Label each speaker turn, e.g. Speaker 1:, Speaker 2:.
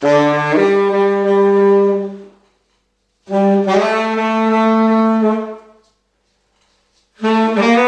Speaker 1: Mm-hmm.